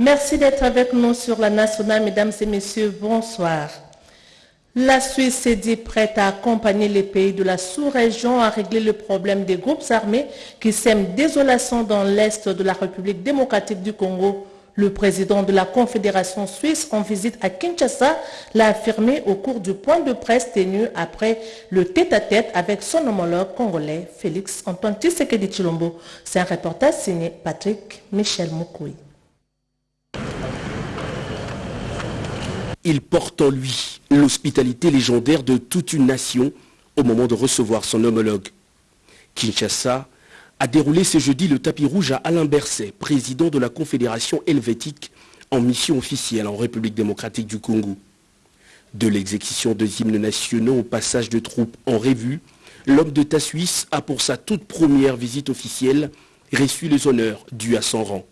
Merci d'être avec nous sur la nationale, mesdames et messieurs. Bonsoir. La Suisse s'est dit prête à accompagner les pays de la sous-région à régler le problème des groupes armés qui sèment désolation dans l'est de la République démocratique du Congo. Le président de la Confédération suisse en visite à Kinshasa l'a affirmé au cours du point de presse tenu après le tête-à-tête avec son homologue congolais Félix Antoine Tshisekedi Chilombo. C'est un reportage signé Patrick Michel Moukoui. Il porte en lui l'hospitalité légendaire de toute une nation au moment de recevoir son homologue. Kinshasa a déroulé ce jeudi le tapis rouge à Alain Berset, président de la Confédération helvétique en mission officielle en République démocratique du Congo. De l'exécution de hymnes nationaux au passage de troupes en revue, l'homme d'État suisse a pour sa toute première visite officielle reçu les honneurs dus à son rang.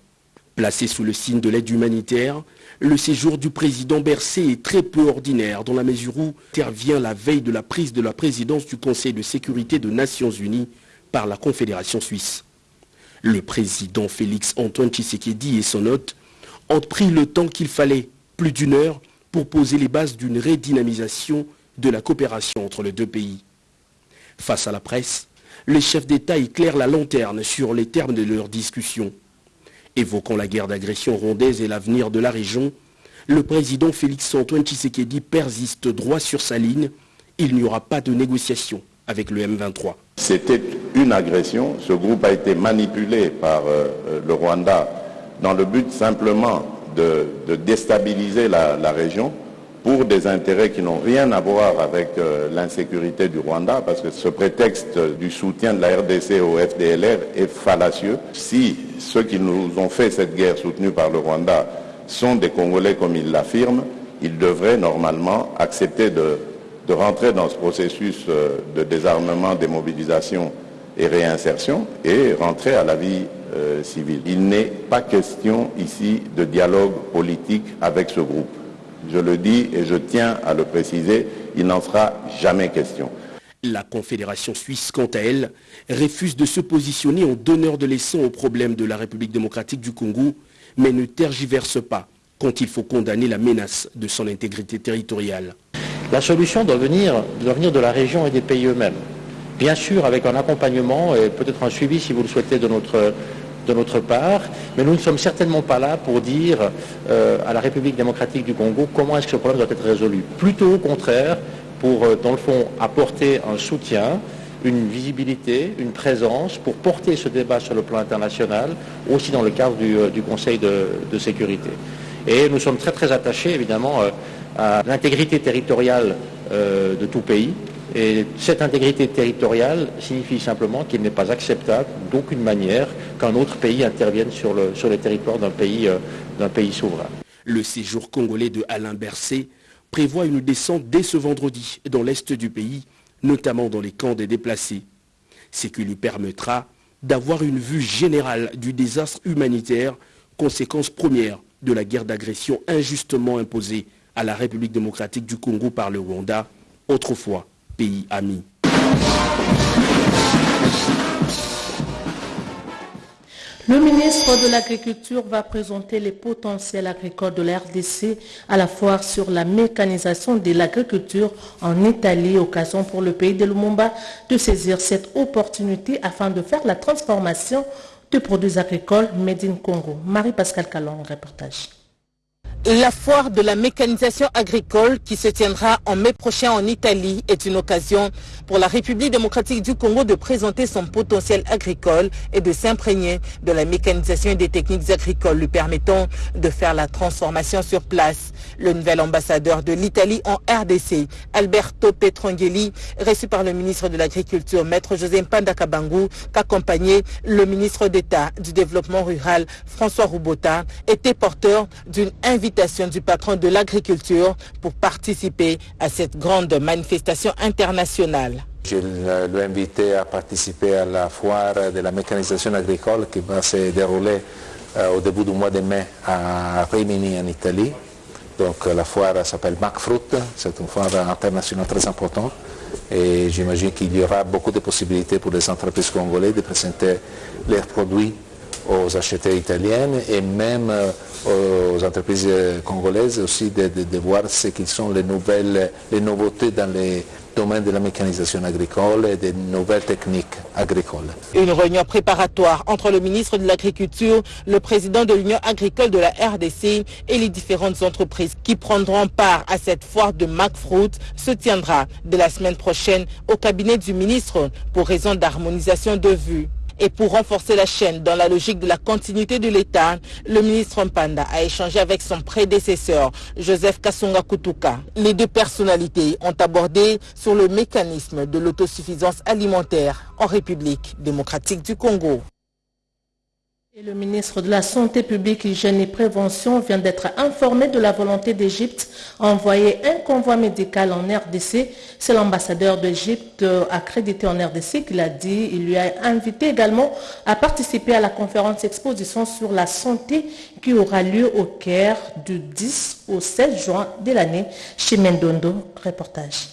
Placé sous le signe de l'aide humanitaire, le séjour du président Bercé est très peu ordinaire dans la mesure où intervient la veille de la prise de la présidence du Conseil de sécurité des Nations Unies par la Confédération suisse. Le président Félix Antoine Tshisekedi et son hôte ont pris le temps qu'il fallait, plus d'une heure, pour poser les bases d'une redynamisation de la coopération entre les deux pays. Face à la presse, les chefs d'État éclairent la lanterne sur les termes de leur discussion. Évoquant la guerre d'agression rondaise et l'avenir de la région, le président Félix Antoine Tshisekedi persiste droit sur sa ligne. Il n'y aura pas de négociation avec le M23. C'était une agression. Ce groupe a été manipulé par euh, le Rwanda dans le but simplement de, déstabiliser la, région pour des intérêts qui n'ont rien à voir avec euh, l'insécurité du Rwanda, parce que ce prétexte du soutien de la RDC au FDLR est fallacieux. Si ceux qui nous ont fait cette guerre soutenue par le Rwanda sont des Congolais comme ils l'affirment, ils devraient normalement accepter de, rentrer dans ce processus euh, de désarmement, démobilisation et réinsertion et rentrer à la vie euh, civile. Il n'est pas question ici de dialogue politique avec ce groupe. Je le dis et je tiens à le préciser, il n'en sera jamais question. La Confédération suisse, quant à elle, refuse de se positionner en donneur de leçons aux problèmes de la République démocratique du Congo, mais ne tergiverse pas quand il faut condamner la menace de son intégrité territoriale. La solution doit venir, doit venir de la région et des pays eux-mêmes. Bien sûr, avec un accompagnement et peut-être un suivi, si vous le souhaitez, de notre, de notre part, mais nous ne sommes certainement pas là pour dire euh, à la République démocratique du Congo comment est-ce que ce problème doit être résolu. Plutôt au contraire, pour, euh, dans le fond, apporter un soutien, une visibilité, une présence pour porter ce débat sur le plan international, aussi dans le cadre du, euh, Conseil de, sécurité. Et nous sommes très très attachés évidemment à l'intégrité territoriale de tout pays. Et cette intégrité territoriale signifie simplement qu'il n'est pas acceptable d'aucune manière qu'un autre pays intervienne sur le, sur les territoires d'un pays, d'un pays souverain. Le séjour congolais de Alain Berset prévoit une descente dès ce vendredi dans l'est du pays, notamment dans les camps des déplacés. Ce qui lui permettra d'avoir une vue générale du désastre humanitaire, conséquence première de la guerre d'agression injustement imposée à la République démocratique du Congo par le Rwanda, autrefois pays. Le ministre de l'Agriculture va présenter les potentiels agricoles de la RDC à la foire sur la mécanisation de l'agriculture en Italie, occasion pour le pays de Lumumba de saisir cette opportunité afin de faire la transformation de produits agricoles Made in Congo. Marie-Pascal Calon, reportage. La foire de la mécanisation agricole qui se tiendra en mai prochain en Italie est une occasion pour la République démocratique du Congo de présenter son potentiel agricole et de s'imprégner de la mécanisation et des techniques agricoles lui permettant de faire la transformation sur place. Le nouvel ambassadeur de l'Italie en RDC, Alberto Petrangeli, reçu par le ministre de l'Agriculture, Maître José Mpanda Kabangu, qu'accompagnait le ministre d'État du Développement rural, François Roubota, était porteur d'une invitation du patron de l'agriculture pour participer à cette grande manifestation internationale. Je l'ai invité à participer à la foire de la mécanisation agricole qui va se dérouler euh, au début du mois de mai à Rimini en Italie. Donc la foire s'appelle MacFruit, c'est une foire internationale très importante et j'imagine qu'il y aura beaucoup de possibilités pour les entreprises congolaises de présenter leurs produits aux acheteurs italiennes et même aux entreprises congolaises aussi de, voir ce qui sont les nouvelles, les nouveautés dans les domaine de la mécanisation agricole et des nouvelles techniques agricoles. Une réunion préparatoire entre le ministre de l'Agriculture, le président de l'Union agricole de la RDC et les différentes entreprises qui prendront part à cette foire de MacFruit se tiendra de la semaine prochaine au cabinet du ministre pour raison d'harmonisation de vues. Et pour renforcer la chaîne dans la logique de la continuité de l'État, le ministre Mpanda a échangé avec son prédécesseur, Joseph Kasonga Kutuka. Les deux personnalités ont abordé sur le mécanisme de l'autosuffisance alimentaire en République démocratique du Congo le ministre de la Santé publique, Hygiène et Prévention vient d'être informé de la volonté d'Égypte d'envoyer un convoi médical en RDC. C'est l'ambassadeur d'Égypte accrédité en RDC qui l'a dit. Il lui a invité également à participer à la conférence exposition sur la santé qui aura lieu au Caire du 10 au 16 juin de l'année. Chez Mendondo, reportage.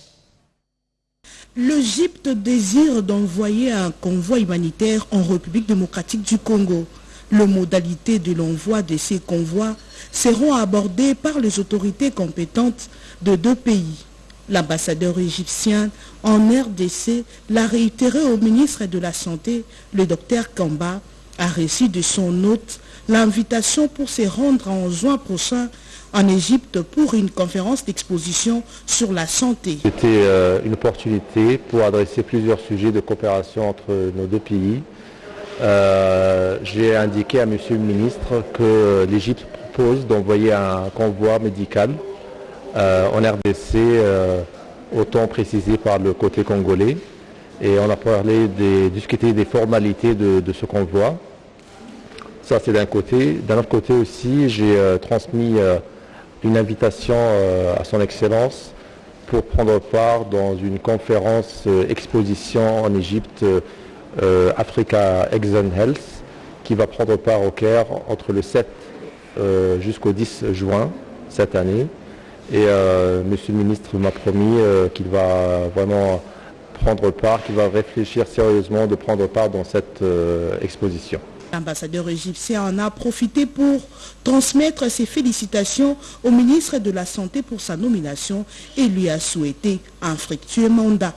L'Égypte désire d'envoyer un convoi humanitaire en République démocratique du Congo. Les modalités de l'envoi de ces convois seront abordées par les autorités compétentes de deux pays. L'ambassadeur égyptien en RDC l'a réitéré au ministre de la Santé, le docteur Kamba, a reçu de son hôte l'invitation pour se rendre en juin prochain en Égypte pour une conférence d'exposition sur la santé. C'était euh, une opportunité pour adresser plusieurs sujets de coopération entre nos deux pays euh, j'ai indiqué à Monsieur le ministre que l'Égypte propose d'envoyer un convoi médical euh, en RDC, euh, autant précisé par le côté congolais. Et on a parlé des, discuté des formalités de, ce convoi. Ça, c'est d'un côté. D'un autre côté aussi, j'ai transmis une invitation à son Excellence pour prendre part dans une conférence exposition en Égypte euh, Africa Exxon Health, qui va prendre part au Caire entre le 7 euh, jusqu'au 10 juin cette année. Et euh, Monsieur le ministre m'a promis qu'il va vraiment prendre part, qu'il va réfléchir sérieusement de prendre part dans cette exposition. L'ambassadeur égyptien en a profité pour transmettre ses félicitations au ministre de la Santé pour sa nomination et lui a souhaité un fructueux mandat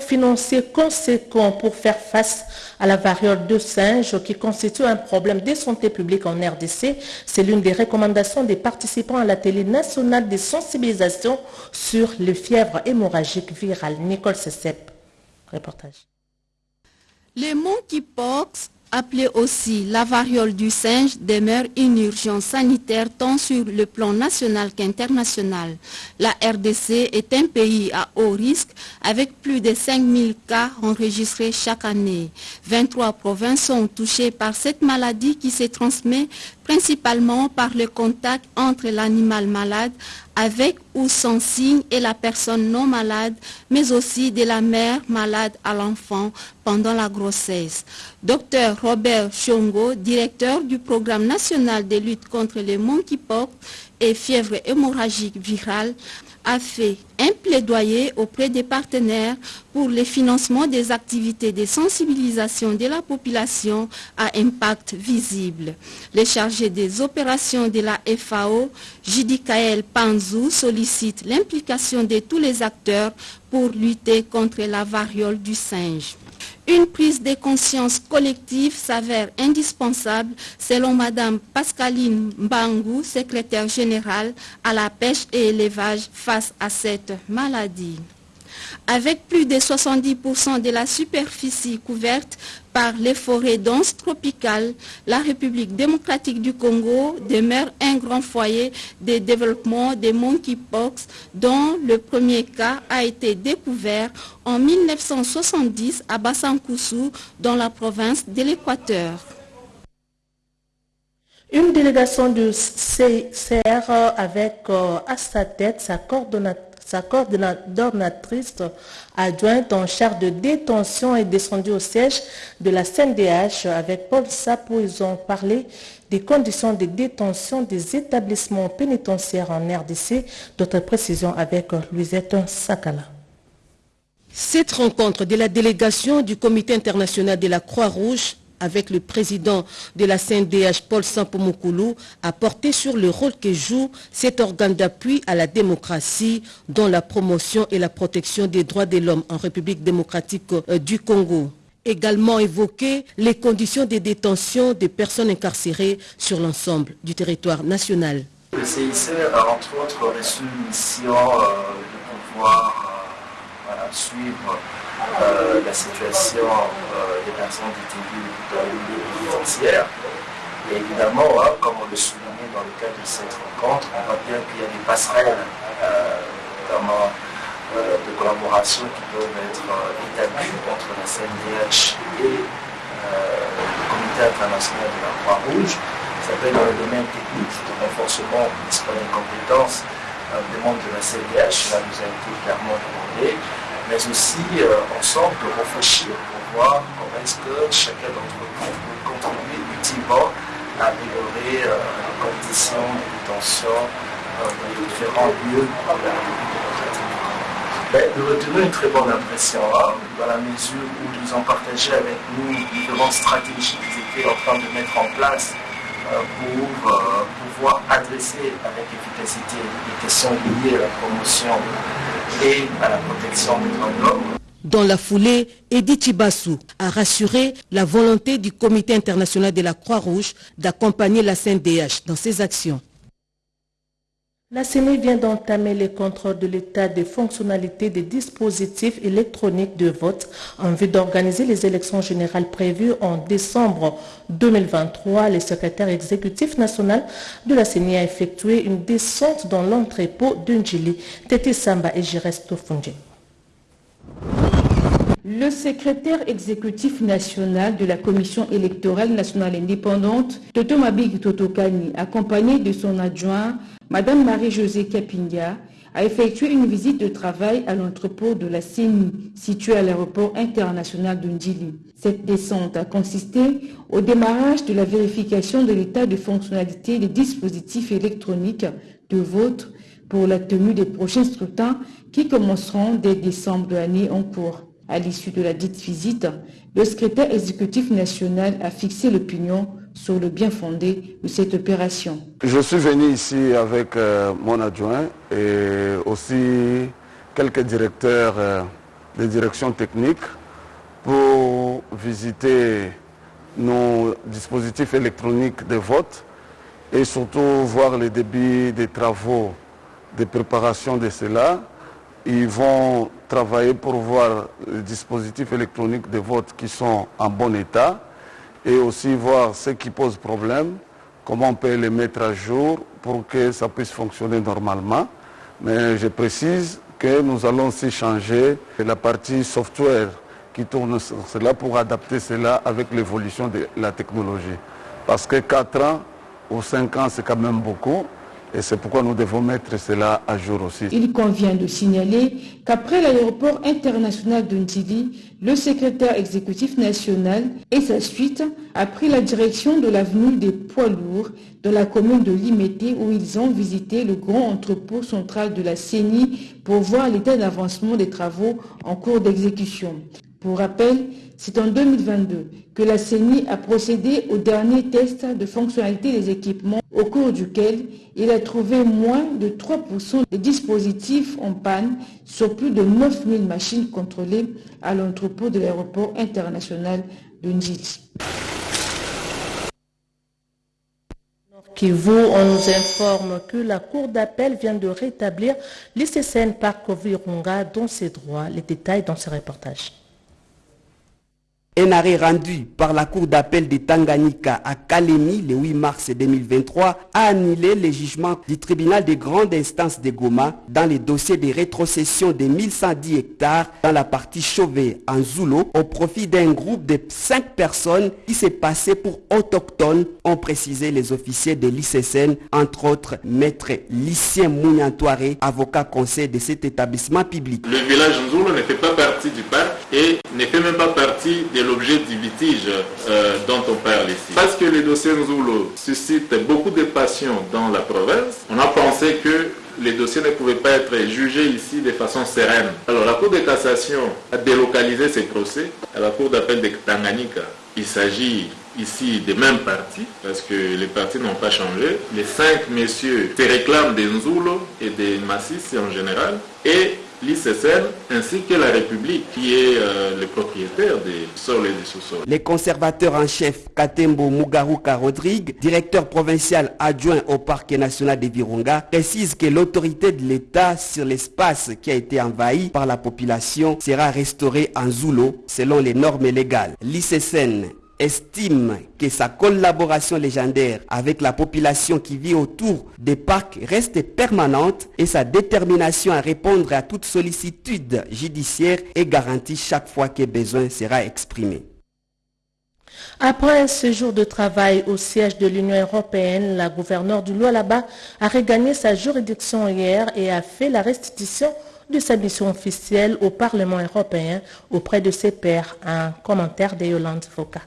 financiers conséquents pour faire face à la variole de singe qui constitue un problème de santé publique en RDC. C'est l'une des recommandations des participants à la télé nationale de sensibilisation sur les fièvres hémorragiques virales. Nicole Sessep, reportage. Les monkeypox appelée aussi la variole du singe, demeure une urgence sanitaire tant sur le plan national qu'international. La RDC est un pays à haut risque avec plus de 5000 cas enregistrés chaque année. 23 provinces sont touchées par cette maladie qui se transmet principalement par le contact entre l'animal malade avec ou sans signe et la personne non malade, mais aussi de la mère malade à l'enfant pendant la grossesse. Docteur Robert Chongo, directeur du programme national de lutte contre les monkeypox et fièvre hémorragique virale, a fait un plaidoyer auprès des partenaires pour le financement des activités de sensibilisation de la population à impact visible. Le chargé des opérations de la FAO, Jidikael Panzou, sollicite l'implication de tous les acteurs pour lutter contre la variole du singe. Une prise de conscience collective s'avère indispensable selon Mme Pascaline Mbangou, secrétaire générale à la pêche et élevage face à cette maladie. Avec plus de 70% de la superficie couverte par les forêts denses tropicales, la République démocratique du Congo demeure un grand foyer de développement des monkeypox dont le premier cas a été découvert en 1970 à Bassankoussou dans la province de l'Équateur. Une délégation du CR avec euh, à sa tête sa coordonnatrice sa coordonnatrice adjointe en charge de détention est descendue au siège de la CNDH avec Paul Sapo. Ils ont parlé des conditions de détention des établissements pénitentiaires en RDC. D'autres précisions avec Louisette Sakala. Cette rencontre de la délégation du Comité international de la Croix-Rouge avec le président de la CNDH, Paul Sampomokulu, a porté sur le rôle que joue cet organe d'appui à la démocratie dans la promotion et la protection des droits de l'homme en République démocratique euh, du Congo également évoqué les conditions de détention des personnes incarcérées sur l'ensemble du territoire national. Le CIC a entre autres reçu une mission euh, de pouvoir euh, suivre euh, la situation des personnes détenues dans le milieu pénitentiaire. Et évidemment, hein, comme on le soulignait dans le cadre de cette rencontre, on voit bien qu'il y a des passerelles, notamment euh, de collaboration qui peuvent être euh, établies entre la CNDH et euh, le Comité international de la Croix-Rouge. Ça peut être dans le domaine technique, de renforcement des compétences des membres de la CNDH, cela nous a été clairement demandé, mais aussi ensemble de réfléchir pour voir comment est-ce que chacun d'entre nous peut contribuer utilement à améliorer les conditions de détention dans les différents lieux de la République ben, de retenir une très bonne impression, hein, dans la mesure où ils ont partagé avec nous grandes stratégies qu'ils étaient en train de mettre en place euh, pour euh, pouvoir adresser avec efficacité les questions liées à la promotion Dans la foulée, Edith Chibassou a rassuré la volonté du Comité international de la Croix-Rouge d'accompagner la CNDH dans ses actions. La CENI vient d'entamer les contrôles de l'état de fonctionnalité des dispositifs électroniques de vote en vue d'organiser les élections générales prévues en décembre 2023. Le secrétaire exécutif national de la CENI a effectué une descente dans l'entrepôt d'Unjili, Tete Samba et Jiresto Le secrétaire exécutif national de la Commission électorale nationale indépendante, Toto Mabig Totokani, accompagné de son adjoint, Madame Marie-Josée Capinga a effectué une visite de travail à l'entrepôt de la CENI, situé à l'aéroport international de Ndili. Cette descente a consisté au démarrage de la vérification de l'état de fonctionnalité des dispositifs électroniques de vote pour la tenue des prochains scrutins qui commenceront dès décembre de l'année en cours. À l'issue de la dite visite, le secrétaire exécutif national a fixé l'opinion sur le bien fondé de cette opération. Je suis venu ici avec euh, mon adjoint et aussi quelques directeurs euh, de direction technique pour visiter nos dispositifs électroniques de vote et surtout voir le débit des travaux de préparation de cela. Ils vont travailler pour voir les dispositifs électroniques de vote qui sont en bon état et aussi voir ce qui pose problème, comment on peut les mettre à jour pour que ça puisse fonctionner normalement. Mais je précise que nous allons aussi changer la partie software qui tourne sur cela pour adapter cela avec l'évolution de la technologie. Parce que 4 ans ou 5 ans, c'est quand même beaucoup. Et c'est pourquoi nous devons mettre cela à jour aussi. Il convient de signaler qu'après l'aéroport international de Ndili, le secrétaire exécutif national et sa suite a pris la direction de l'avenue des poids lourds de la commune de Limété où ils ont visité le grand entrepôt central de la CENI pour voir l'état d'avancement des travaux en cours d'exécution. Pour rappel, c'est en 2022 que la CENI a procédé au dernier test de fonctionnalité des équipements au cours duquel il a trouvé moins de 3% des dispositifs en panne sur plus de 9000 machines contrôlées à l'entrepôt de l'aéroport international de Ndjili. Kivu, on nous informe que la Cour d'appel vient de rétablir l'ICCN Parc Virunga dans ses droits. Les détails dans ce reportage. Un arrêt rendu par la Cour d'appel de Tanganyika à Kalemi le 8 mars 2023 a annulé le jugement du tribunal de grande instance de Goma dans le dossier de rétrocession de 1110 hectares dans la partie Chauvet en Zoulo au profit d'un groupe de 5 personnes qui s'est passé pour autochtones, ont précisé les officiers de l'ICSN, entre autres maître Lucien Mouniantoiré, avocat conseil de cet établissement public. Le village Zoulo ne fait pas partie du parc et ne fait même pas partie des l'objet du litige euh, dont on parle ici. Parce que le dossier Nzulo suscite beaucoup de passion dans la province, on a pensé que les dossiers ne pouvaient pas être jugés ici de façon sereine. Alors la Cour de cassation a délocalisé ces procès à la Cour d'appel de Tanganyika Il s'agit ici des mêmes partis, parce que les partis n'ont pas changé. Les cinq messieurs se réclament des Nzulo et des Massis en général, et l'ICCN ainsi que la République qui est euh, le propriétaire des sols et des sous-sols. Les conservateurs en chef Katembo Mugaruka Rodrigue, directeur provincial adjoint au parc national des Virunga, précise que l'autorité de l'État sur l'espace qui a été envahi par la population sera restaurée en Zulo selon les normes légales. L'ICCN estime que sa collaboration légendaire avec la population qui vit autour des parcs reste permanente et sa détermination à répondre à toute sollicitude judiciaire est garantie chaque fois que besoin sera exprimé. Après un séjour de travail au siège de l'Union européenne, la gouverneure du Lualaba a regagné sa juridiction hier et a fait la restitution de sa mission officielle au Parlement européen auprès de ses pairs. Un commentaire de Yolande Foka.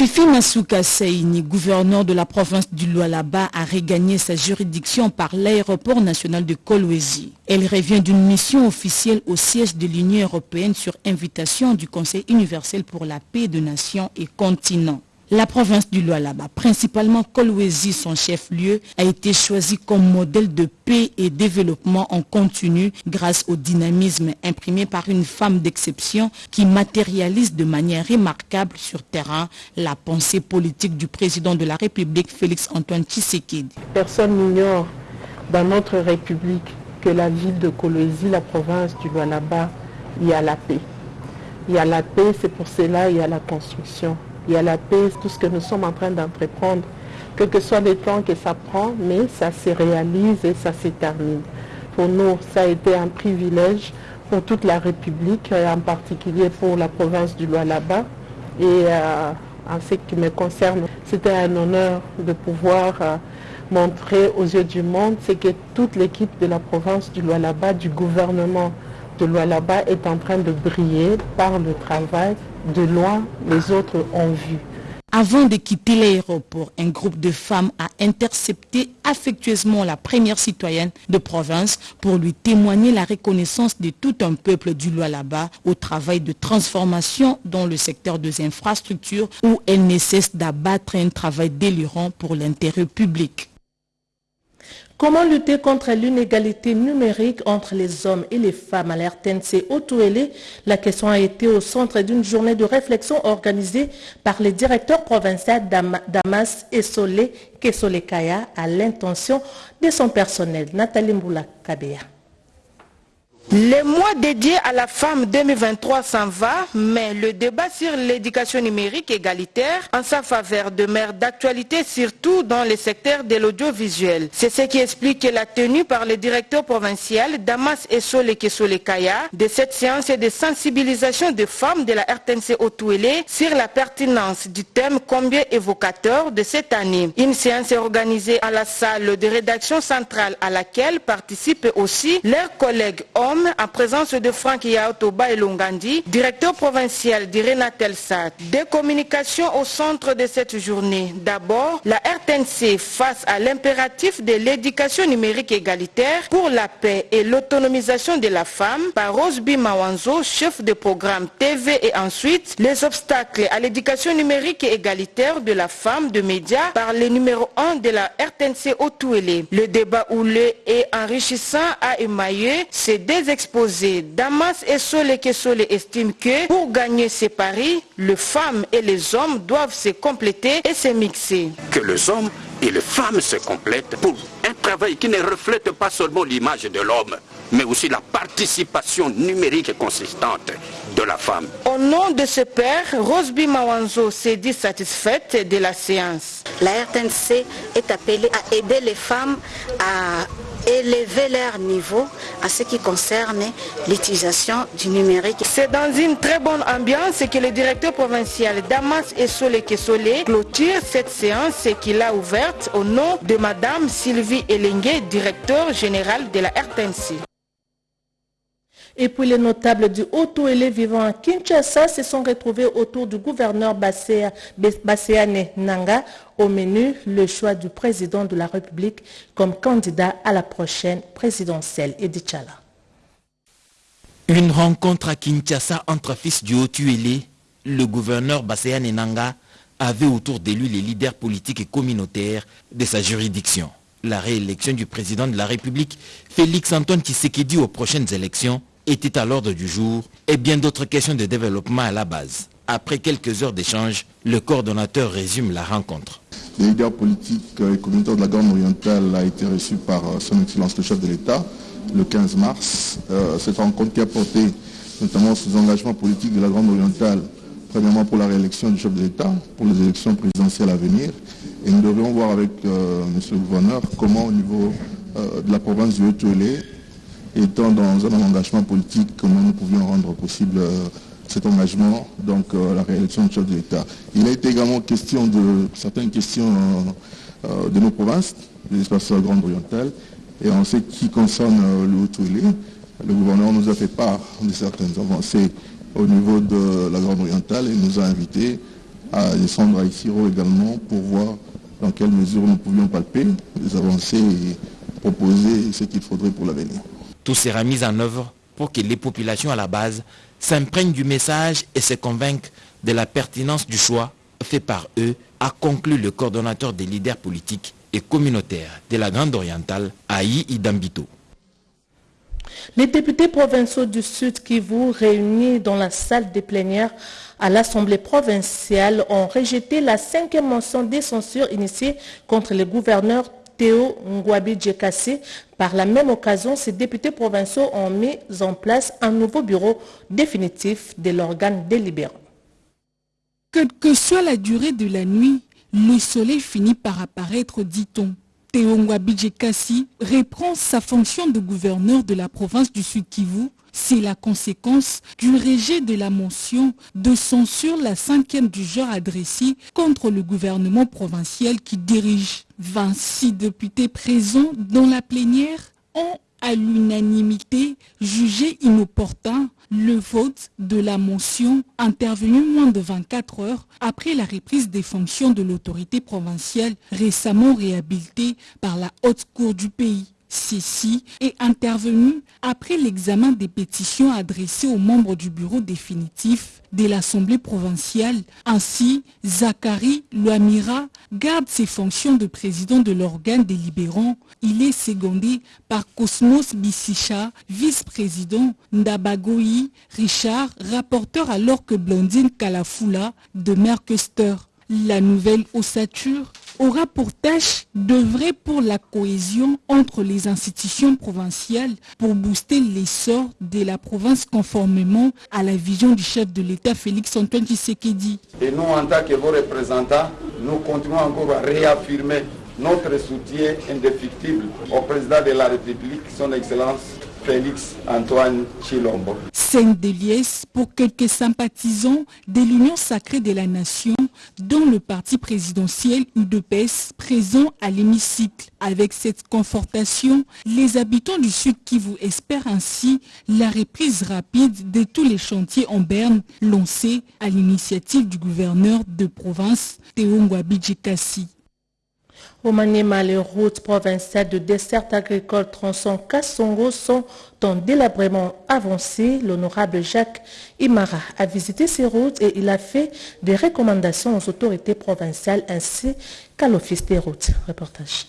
Fifi Masuka Seini, gouverneur de la province du Lualaba, a regagné sa juridiction par l'aéroport national de Kolwezi. Elle revient d'une mission officielle au siège de l'Union européenne sur invitation du Conseil universel pour la paix de nations et continents. La province du Lualaba, principalement Kolwezi, son chef-lieu, a été choisie comme modèle de paix et développement en continu grâce au dynamisme imprimé par une femme d'exception qui matérialise de manière remarquable sur terrain la pensée politique du président de la République, Félix-Antoine Tshisekedi. Personne n'ignore dans notre République que la ville de Kolwezi, la province du Lualaba, il y a la paix. Il y a la paix, c'est pour cela il y a la construction il y a la paix, tout ce que nous sommes en train d'entreprendre, quel que soit le temps que ça prend, mais ça se réalise et ça se termine. Pour nous, ça a été un privilège pour toute la République, en particulier pour la province du Lualaba. Et euh, en ce qui me concerne, c'était un honneur de pouvoir euh, montrer aux yeux du monde ce que toute l'équipe de la province du Lualaba, du gouvernement de Lualaba est en train de briller par le travail de loin, les autres ont vu. Avant de quitter l'aéroport, un groupe de femmes a intercepté affectueusement la première citoyenne de province pour lui témoigner la reconnaissance de tout un peuple du Lualaba au travail de transformation dans le secteur des infrastructures où elle ne cesse d'abattre un travail délirant pour l'intérêt public. Comment lutter contre l'inégalité numérique entre les hommes et les femmes à l'RTNC Otouélé La question a été au centre d'une journée de réflexion organisée par le directeur provincial Damas Essolé Kesolekaya à l'intention de son personnel. Nathalie Mboula Kabea. Le mois dédié à la femme 2023 s'en va, mais le débat sur l'éducation numérique égalitaire en sa faveur demeure d'actualité surtout dans le secteur de l'audiovisuel. C'est ce qui explique la tenue par le directeur provincial Damas Essole Kesolekaya de cette séance de sensibilisation des femmes de la RTNC Otouélé sur la pertinence du thème combien évocateur de cette année. Une séance organisée à la salle de rédaction centrale à laquelle participent aussi leurs collègues hommes en présence de Franck Yaotoba et Longandi, directeur provincial d'Irenatel Sat. Des communications au centre de cette journée. D'abord, la RTNC face à l'impératif de l'éducation numérique égalitaire pour la paix et l'autonomisation de la femme par Rosby Mawanzo, chef de programme TV et ensuite les obstacles à l'éducation numérique égalitaire de la femme de médias par le numéro 1 de la RTNC Otouélé. Le débat houlé et enrichissant a émaillé ces deux exposés, Damas et Sole Kesole estiment que pour gagner ces paris, les femmes et les hommes doivent se compléter et se mixer. Que les hommes et les femmes se complètent pour un travail qui ne reflète pas seulement l'image de l'homme, mais aussi la participation numérique consistante de la femme. Au nom de ce père, Rosby Mawanzo s'est dit satisfaite de la séance. La RTNC est appelée à aider les femmes à élever leur niveau à ce qui concerne l'utilisation du numérique. C'est dans une très bonne ambiance que le directeur provincial Damas Essole Kesole clôture cette séance qu'il a ouverte au nom de Madame Sylvie Elengue, directeur général de la RTNC. Et puis les notables du Haut-Ouélé vivant à Kinshasa se sont retrouvés autour du gouverneur Basséane Nanga. Au menu, le choix du président de la République comme candidat à la prochaine présidentielle. Edith Chala. Une rencontre à Kinshasa entre fils du Haut-Uélé le gouverneur Basséane Enanga avait autour de lui les leaders politiques et communautaires de sa juridiction. La réélection du président de la République, Félix Antoine Tshisekedi aux prochaines élections, était à l'ordre du jour et bien d'autres questions de développement à la base. Après quelques heures d'échange, le coordonnateur résume la rencontre. Le leader politique et communautaire de la Grande Orientale a été reçu par son Excellence le chef de l'État le 15 mars. Euh, cette rencontre qui a porté notamment sur les engagements politiques de la Grande Orientale, premièrement pour la réélection du chef de l'État, pour les élections présidentielles à venir. Et nous devrions voir avec euh, M. le gouverneur comment au niveau euh, de la province du Haut-Tuélé, étant dans un engagement politique, comment nous pouvions rendre possible cet engagement, donc la réélection du chef de l'État. Il a été également question de certaines questions de nos provinces, des espaces de la Grande Orientale, et en ce qui concerne le Haut-Tuélé, le gouverneur nous a fait part de certaines avancées au niveau de la Grande Orientale et nous a invités à descendre à Isiro également pour voir dans quelle mesure nous pouvions palper les avancées et proposer ce qu'il faudrait pour l'avenir. Tout sera mis en œuvre pour que les populations à la base s'imprègnent du message et se convainquent de la pertinence du choix fait par eux, a conclu le coordonnateur des leaders politiques et communautaires de la Grande Orientale, Aïe Idambito. Les députés provinciaux du Sud Kivu réunis dans la salle des plénières à l'Assemblée provinciale ont rejeté la cinquième motion de censure initiée contre le gouverneur Théo Ngwabi Djekassi. Par la même occasion, ces députés provinciaux ont mis en place un nouveau bureau définitif de l'organe délibérant. Quelle que soit la durée de la nuit, le soleil finit par apparaître, dit-on. Théo Ngwabi Kassi reprend sa fonction de gouverneur de la province du Sud Kivu. C'est la conséquence du rejet de la mention de censure la cinquième du genre adressée contre le gouvernement provincial qui dirige. 26 députés présents dans la plénière ont à l'unanimité jugé inopportun le vote de la motion intervenue moins de 24 heures après la reprise des fonctions de l'autorité provinciale récemment réhabilitée par la haute cour du pays. Ceci est intervenu après l'examen des pétitions adressées aux membres du bureau définitif de l'Assemblée provinciale. Ainsi, Zachary Luamira garde ses fonctions de président de l'organe délibérant. Il est secondé par Cosmos Bissicha, vice-président, Ndabagoyi Richard, rapporteur alors que Blondine Kalafula demeure questeur. La nouvelle ossature aura pour tâche d'œuvrer pour la cohésion entre les institutions provinciales pour booster l'essor de la province conformément à la vision du chef de l'État Félix Antoine Tshisekedi. Et nous, en tant que vos représentants, nous continuons encore à réaffirmer notre soutien indéfectible au président de la République, son Excellence Félix Antoine Chilombo. Scène de liesse pour quelques sympathisants de l'Union sacrée de la nation dont le parti présidentiel UDPS présent à l'hémicycle. Avec cette confortation, les habitants du Sud Kivu espèrent ainsi la reprise rapide de tous les chantiers en berne lancés à l'initiative du gouverneur de province Théo Ngwabi Kassi. Au Maniema, les routes provinciales de dessert agricole tronçon Kassongo sont en délabrement avancé. L'honorable Jacques Imara a visité ces routes et il a fait des recommandations aux autorités provinciales ainsi qu'à l'Office des routes. Reportage.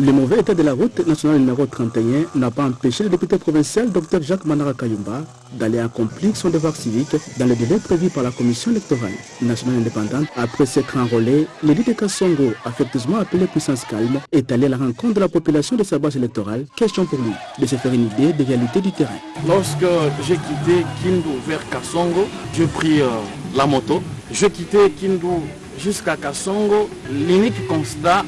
Le mauvais état de la route nationale numéro 31 n'a pas empêché le député provincial Dr Jacques Manara Kayumba d'aller accomplir son devoir civique dans le délai prévu par la commission électorale nationale indépendante. Après s'être enrôlé, l'élu de Kassongo, affectueusement appelé Puissance Calme, est allé à la rencontre de la population de sa base électorale. Question pour lui de se faire une idée des réalités du terrain. Lorsque j'ai quitté Kindu vers Kassongo, j'ai pris euh, la moto. J'ai quitté Kindu jusqu'à Kassongo. L'unique constat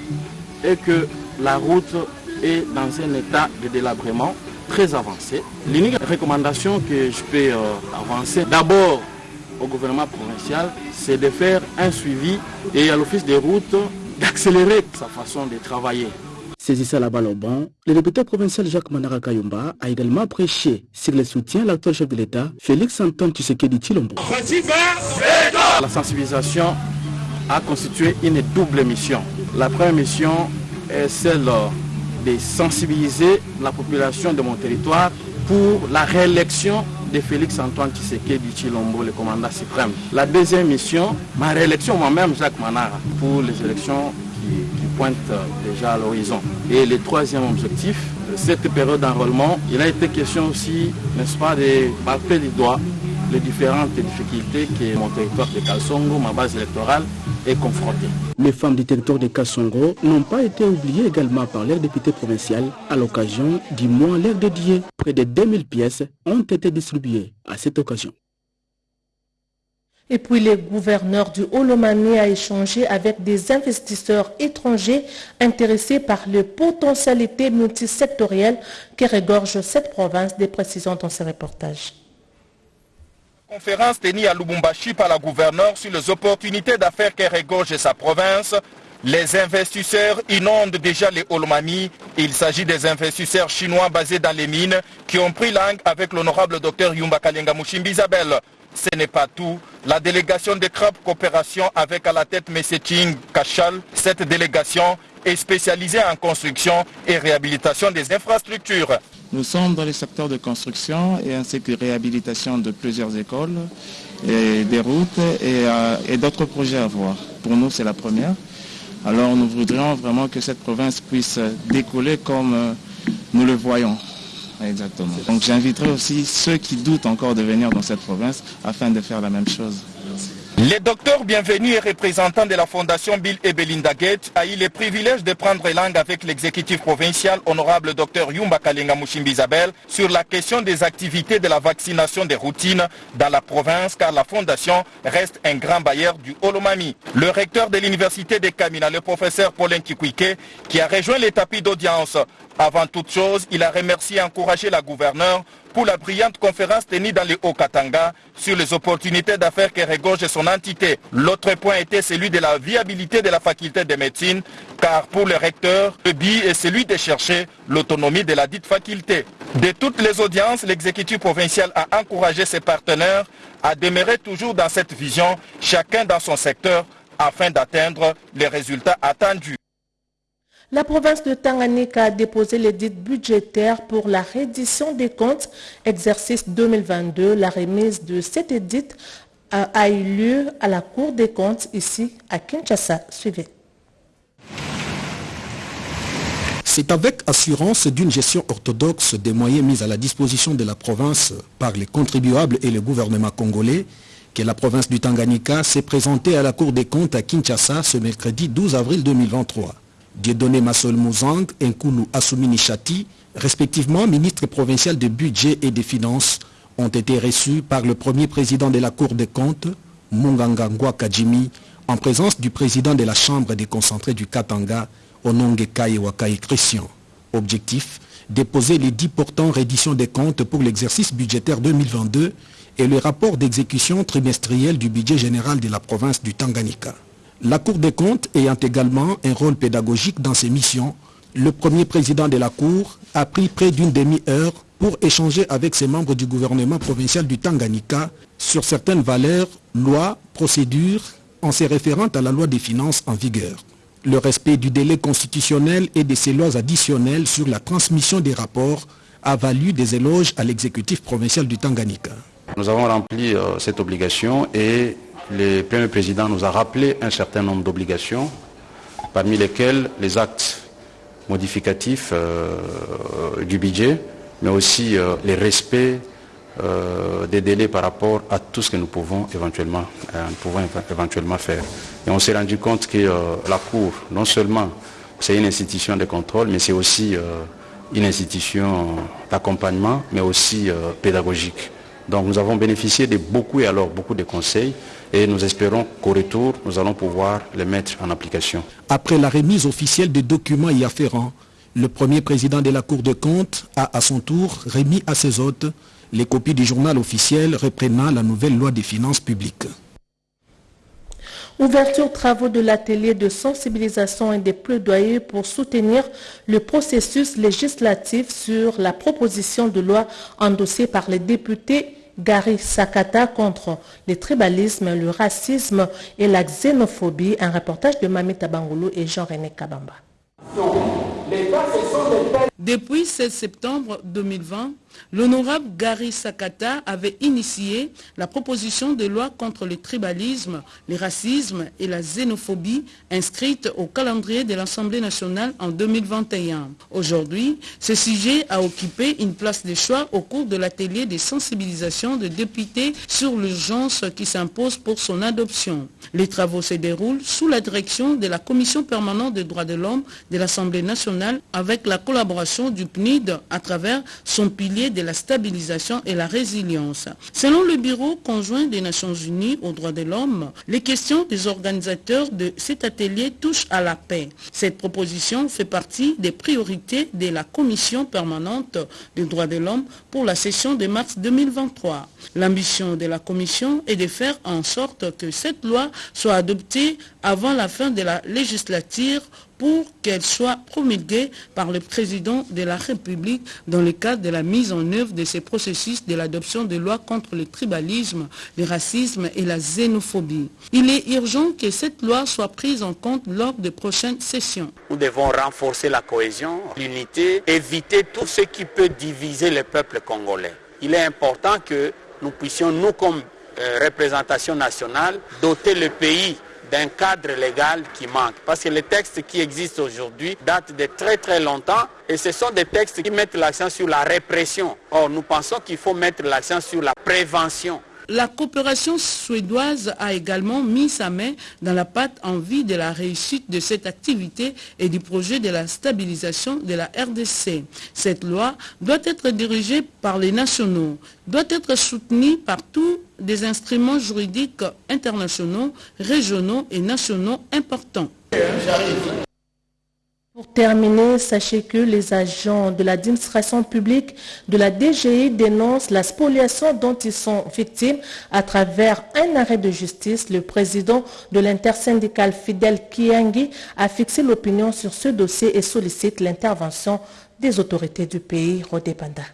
est que la route est dans un état de délabrement très avancé. L'unique recommandation que je peux euh, avancer, d'abord au gouvernement provincial, c'est de faire un suivi et à l'office des routes d'accélérer sa façon de travailler. Saisissant la balle au banc, le député provincial Jacques Manara Kayumba a également prêché sur le soutien à l'actuel chef de l'État, Félix Antoine Tshisekedi Chilombo. La sensibilisation a constitué une double mission. La première mission est celle de sensibiliser la population de mon territoire pour la réélection de Félix Antoine Tshisekedi Chilombo, le commandant suprême. La deuxième mission, ma réélection moi-même, Jacques Manara, pour les élections qui, pointent déjà à l'horizon. Et le troisième objectif, cette période d'enrôlement, il a été question aussi, n'est-ce pas, de palper du doigt les différentes difficultés que mon territoire de Kalsongo, ma base électorale, est confrontée. Les femmes du territoire de Kassongo n'ont pas été oubliées également par l'air député provincial à l'occasion du mois l'air dédié. Près de 2000 pièces ont été distribuées à cette occasion. Et puis le gouverneur du Holomani a échangé avec des investisseurs étrangers intéressés par les potentialités multisectorielles qui regorgent cette province, des précisions dans ce reportage. Conférence tenue à Lubumbashi par la gouverneure sur les opportunités d'affaires qui regorgent sa province. Les investisseurs inondent déjà les Holomani. Il s'agit des investisseurs chinois basés dans les mines qui ont pris langue avec l'honorable docteur Yumba Kalenga Mushimbi. Ce n'est pas tout. La délégation de CRAP Coopération avec à la tête M. Ching Kachal, cette délégation est spécialisée en construction et réhabilitation des infrastructures. Nous sommes dans le secteur de construction et ainsi que réhabilitation de plusieurs écoles, et des routes et, euh, et d'autres projets à voir. Pour nous, c'est la première. Alors nous voudrions vraiment que cette province puisse décoller comme euh, nous le voyons. Exactement. Donc j'inviterai aussi ceux qui doutent encore de venir dans cette province afin de faire la même chose. Le docteur Bienvenu et représentant de la fondation Bill et Belinda Gates a eu le privilège de prendre langue avec l'exécutif provincial honorable docteur Yumba Kalenga Mushimbi Isabel sur la question des activités de la vaccination des routines dans la province car la fondation reste un grand bailleur du Holomami. Le recteur de l'université de Kamina, le professeur Paulin Kikwike, qui a rejoint les tapis d'audience. Avant toute chose, il a remercié et encouragé la gouverneure pour la brillante conférence tenue dans le Haut-Katanga sur les opportunités d'affaires que regorge son entité. L'autre point était celui de la viabilité de la faculté de médecine, car pour le recteur, le but est celui de chercher l'autonomie de la dite faculté. De toutes les audiences, l'exécutif provincial a encouragé ses partenaires à demeurer toujours dans cette vision, chacun dans son secteur, afin d'atteindre les résultats attendus. La province de Tanganyika a déposé l'édit budgétaire pour la reddition des comptes exercice 2022. La remise de cet édit a, a eu lieu à la Cour des comptes ici à Kinshasa. Suivez. C'est avec assurance d'une gestion orthodoxe des moyens mis à la disposition de la province par les contribuables et le gouvernement congolais que la province du Tanganyika s'est présentée à la Cour des comptes à Kinshasa ce mercredi 12 avril 2023. Dieudonné Massol Mouzang et Nkulu Assoumini Chati, respectivement ministre provincial de budget et des finances, ont été reçus par le premier président de la Cour des comptes, Munganga Ngwa Kajimi, en présence du président de la Chambre des concentrés du Katanga, Ononge Kai Wakai Christian. Objectif, déposer les 10 portants reddition des comptes pour l'exercice budgétaire 2022 et le rapport d'exécution trimestriel du budget général de la province du Tanganyika. La Cour des comptes ayant également un rôle pédagogique dans ses missions, le premier président de la Cour a pris près d'une demi-heure pour échanger avec ses membres du gouvernement provincial du Tanganyika sur certaines valeurs, lois, procédures, en se référant à la loi des finances en vigueur. Le respect du délai constitutionnel et de ces lois additionnelles sur la transmission des rapports a valu des éloges à l'exécutif provincial du Tanganyika. Nous avons rempli euh, cette obligation et le Premier Président nous a rappelé un certain nombre d'obligations, parmi lesquelles les actes modificatifs euh, du budget, mais aussi euh, les respects euh, des délais par rapport à tout ce que nous pouvons éventuellement, nous pouvons éventuellement faire. Et on s'est rendu compte que la Cour, non seulement c'est une institution de contrôle, mais c'est aussi une institution d'accompagnement, mais aussi pédagogique. Donc nous avons bénéficié de beaucoup et alors beaucoup de conseils et nous espérons qu'au retour, nous allons pouvoir les mettre en application. Après la remise officielle des documents y afférents, le premier président de la Cour des comptes a à son tour remis à ses hôtes les copies du journal officiel reprenant la nouvelle loi des finances publiques. Ouverture travaux de l'atelier de sensibilisation et des plaidoyers pour soutenir le processus législatif sur la proposition de loi endossée par les députés Gary Sakata contre le tribalisme, le racisme et la xénophobie. Un reportage de Mami Tabangolo et Jean-René Kabamba. Depuis 16 septembre 2020, l'honorable Gary Sakata avait initié la proposition de loi contre le tribalisme, le racisme et la xénophobie inscrite au calendrier de l'Assemblée nationale en 2021. Aujourd'hui, ce sujet a occupé une place de choix au cours de l'atelier de sensibilisation de députés sur l'urgence qui s'impose pour son adoption. Les travaux se déroulent sous la direction de la Commission permanente des droits de l'homme de l'Assemblée nationale avec la collaboration du PNID à travers son pilier de la stabilisation et la résilience. Selon le Bureau conjoint des Nations Unies aux droits de l'homme, les questions des organisateurs de cet atelier touchent à la paix. Cette proposition fait partie des priorités de la Commission permanente des droits de l'homme pour la session de mars 2023. L'ambition de la Commission est de faire en sorte que cette loi soit adoptée avant la fin de la législature pour qu'elle soit promulguée par le président de la République dans le cadre de la mise en œuvre de ces processus de l'adoption de lois contre le tribalisme, le racisme et la xénophobie. Il est urgent que cette loi soit prise en compte lors des prochaines sessions. Nous devons renforcer la cohésion, l'unité, éviter tout ce qui peut diviser le peuple congolais. Il est important que nous puissions, nous comme euh, représentation nationale, doter le pays d'un cadre légal qui manque. Parce que les textes qui existent aujourd'hui datent de très très longtemps et ce sont des textes qui mettent l'accent sur la répression. Or, nous pensons qu'il faut mettre l'accent sur la prévention. La coopération suédoise a également mis sa main dans la pâte en vue de la réussite de cette activité et du projet de la stabilisation de la RDC. Cette loi doit être dirigée par les nationaux, doit être soutenue par tous des instruments juridiques internationaux, régionaux et nationaux importants. Pour terminer, sachez que les agents de l'administration publique de la DGI dénoncent la spoliation dont ils sont victimes à travers un arrêt de justice. Le président de l'intersyndicale Fidel Kiangi a fixé l'opinion sur ce dossier et sollicite l'intervention des autorités du pays. Rodébanda.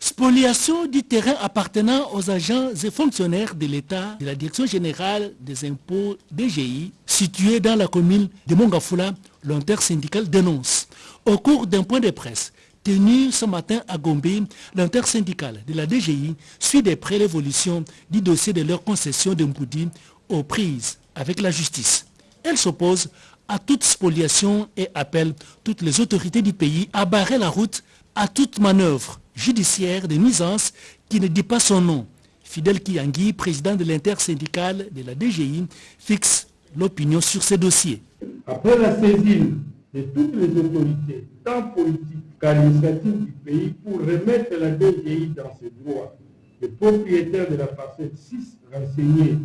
Spoliation du terrain appartenant aux agents et fonctionnaires de l'État de la Direction générale des impôts DGI, située dans la commune de Mongafula, l'intersyndicale dénonce. Au cours d'un point de presse tenu ce matin à Gombe, l'intersyndicale de la DGI suit de près l'évolution du dossier de leur concession de Mpoudi aux prises avec la justice. Elle s'oppose à toute spoliation et appelle toutes les autorités du pays à barrer la route à toute manœuvre judiciaire de nuisance qui ne dit pas son nom. Fidel Kiangui, président de l'intersyndicale de la DGI, fixe l'opinion sur ces dossiers. Après la saisine de toutes les autorités, tant politiques qu'administratives du pays, pour remettre la DGI dans ses droits, le propriétaire de la parcelle 6 renseigné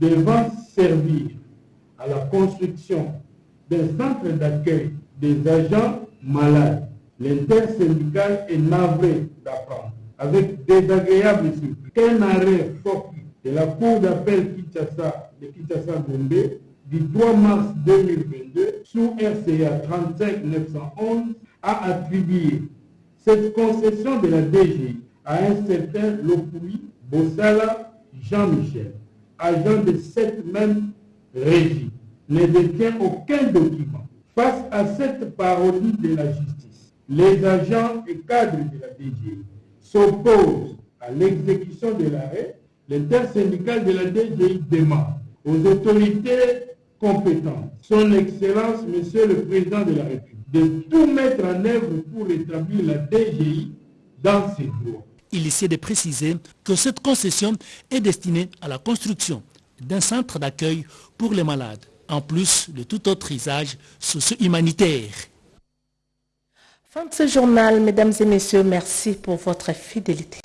devant servir à la construction d'un centre d'accueil des agents malades L'intersyndicale est navré d'apprendre avec désagréable surprise qu'un arrêt fortuit de la Cour d'appel de Kinshasa Gombe du 3 mars 2022 sous RCA 35 911 a attribué cette concession de la DGI à un certain Lopui Bossala Jean-Michel, agent de cette même régie, ne détient aucun document. Face à cette parodie de la justice, les agents et cadres de la DGI s'opposent à l'exécution de l'arrêt, l'intersyndicale de la DGI demande aux autorités compétentes, son Excellence, Monsieur le Président de la République, de tout mettre en œuvre pour rétablir la DGI dans ses droits. Il essaie de préciser que cette concession est destinée à la construction d'un centre d'accueil pour les malades, en plus de tout autre usage socio-humanitaire. Fin de ce journal, mesdames et messieurs, merci pour votre fidélité.